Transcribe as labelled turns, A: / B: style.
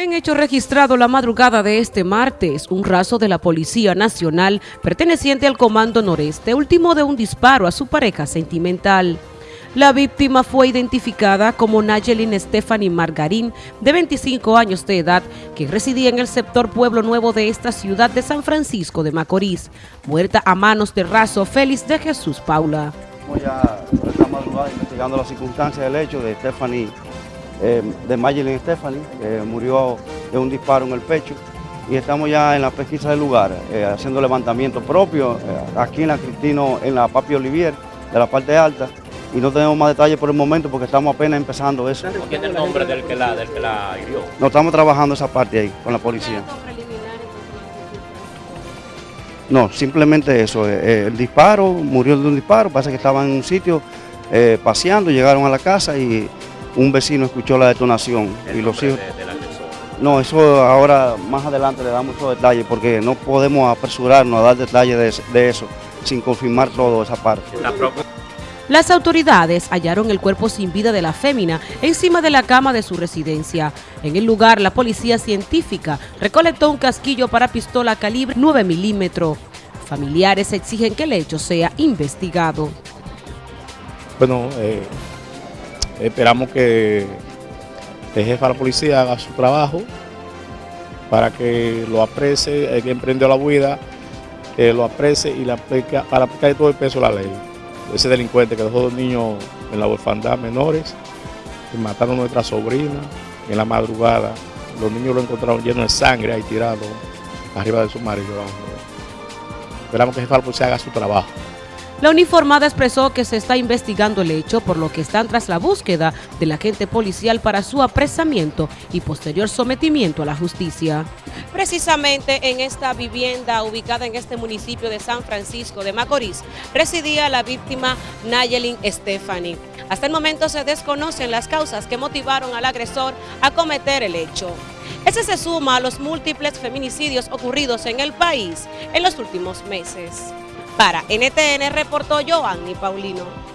A: En hecho registrado la madrugada de este martes, un raso de la Policía Nacional perteneciente al Comando Noreste ultimó de un disparo a su pareja sentimental. La víctima fue identificada como Nayelin Stephanie Margarín, de 25 años de edad, que residía en el sector Pueblo Nuevo de esta ciudad de San Francisco de Macorís, muerta a manos del raso Félix de Jesús Paula.
B: Ya esta madrugada investigando las circunstancias del hecho de Stephanie eh, de Mayelin Stephanie, que murió de un disparo en el pecho. Y estamos ya en la pesquisa del lugar, eh, haciendo levantamiento propio, eh, aquí en la Cristino, en la Papi Olivier, de la parte alta. Y no tenemos más detalles por el momento porque estamos apenas empezando eso.
C: ¿Quién es el nombre del que la, del que la hirió?
B: No estamos trabajando esa parte ahí con la policía. No, simplemente eso. el disparo, murió de un disparo, pasa que estaba en un sitio paseando, llegaron a la casa y un vecino escuchó la detonación y los hijos... no, eso ahora más adelante le damos muchos detalles porque no podemos apresurarnos a dar detalles de, eso sin confirmar todo esa parte.
A: Las autoridades hallaron el cuerpo sin vida de la fémina encima de la cama de su residencia. En el lugar, la policía científica recolectó un casquillo para pistola calibre 9 milímetros. Familiares exigen que el hecho sea investigado.
D: Bueno, eh, Esperamos que el jefe de la policía haga su trabajo para que lo aprecie, el que emprendió la huida, que lo aprecie y la aplica, para aplicar todo el peso de la ley. Ese delincuente que dejó dos niños en la orfandad menores, que mataron a nuestra sobrina en la madrugada. Los niños lo encontraron lleno de sangre ahí tirado arriba de su marido. Esperamos que el jefe de la policía haga su trabajo.
A: La uniformada expresó que se está investigando el hecho, por lo que están tras la búsqueda del agente policial para su apresamiento y posterior sometimiento a la justicia. Precisamente en esta vivienda ubicada en este municipio de San Francisco de Macorís, residía la víctima Nayelin Stephanie. Hasta el momento se desconocen las causas que motivaron al agresor a cometer el hecho. Se suma a los múltiples feminicidios ocurridos en el país en los últimos meses. Para NTN reportó Joanny Paulino.